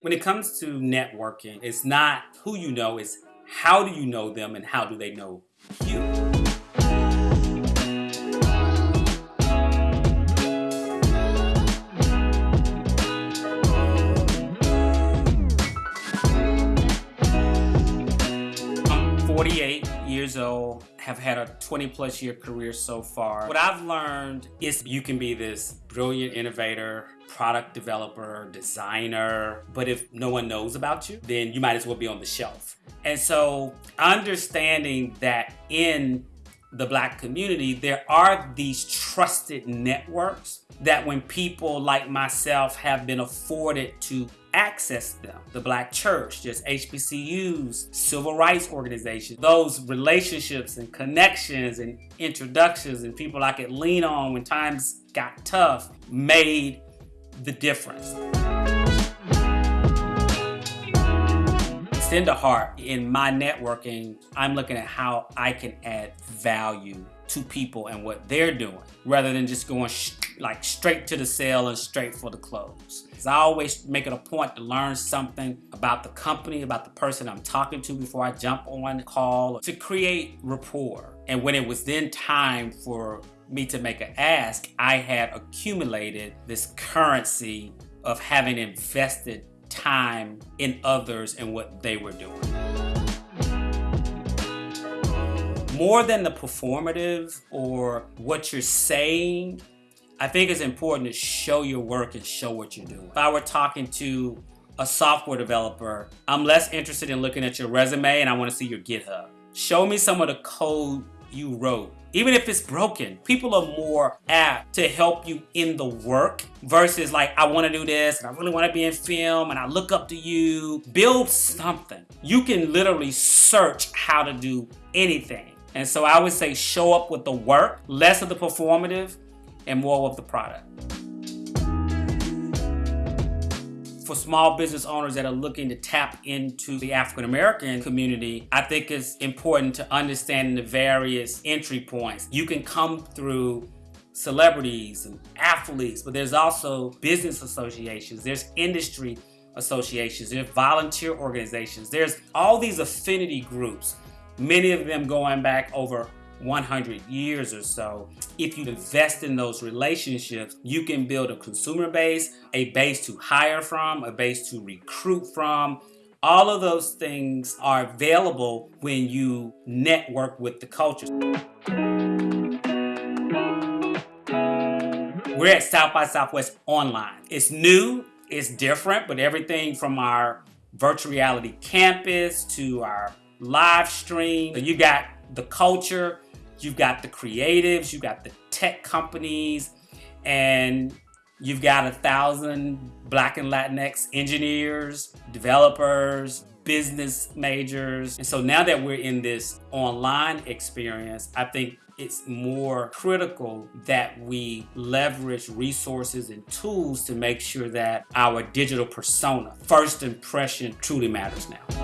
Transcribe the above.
When it comes to networking, it's not who you know, it's how do you know them and how do they know you. I'm 48 years old, have had a 20 plus year career so far. What I've learned is you can be this brilliant innovator, product developer, designer, but if no one knows about you, then you might as well be on the shelf. And so understanding that in the black community, there are these trusted networks that when people like myself have been afforded to access them, the black church, just HBCUs, civil rights organizations, those relationships and connections and introductions and people I could lean on when times got tough made the difference. Extend a heart in my networking, I'm looking at how I can add value to people and what they're doing rather than just going like straight to the sale and straight for the close. Because I always make it a point to learn something about the company, about the person I'm talking to before I jump on the call to create rapport. And when it was then time for me to make an ask, I had accumulated this currency of having invested time in others and what they were doing. More than the performative or what you're saying, I think it's important to show your work and show what you're doing. If I were talking to a software developer, I'm less interested in looking at your resume and I want to see your GitHub. Show me some of the code you wrote. Even if it's broken, people are more apt to help you in the work versus like, I want to do this and I really want to be in film and I look up to you. Build something. You can literally search how to do anything. And so I would say show up with the work, less of the performative and more of the product. For small business owners that are looking to tap into the African American community, I think it's important to understand the various entry points. You can come through celebrities and athletes, but there's also business associations, there's industry associations, there's volunteer organizations, there's all these affinity groups, many of them going back over 100 years or so, if you invest in those relationships, you can build a consumer base, a base to hire from, a base to recruit from. All of those things are available when you network with the culture. We're at South by Southwest Online. It's new, it's different, but everything from our virtual reality campus to our live stream, you got the culture, You've got the creatives, you've got the tech companies, and you've got a thousand Black and Latinx engineers, developers, business majors. And so now that we're in this online experience, I think it's more critical that we leverage resources and tools to make sure that our digital persona, first impression, truly matters now.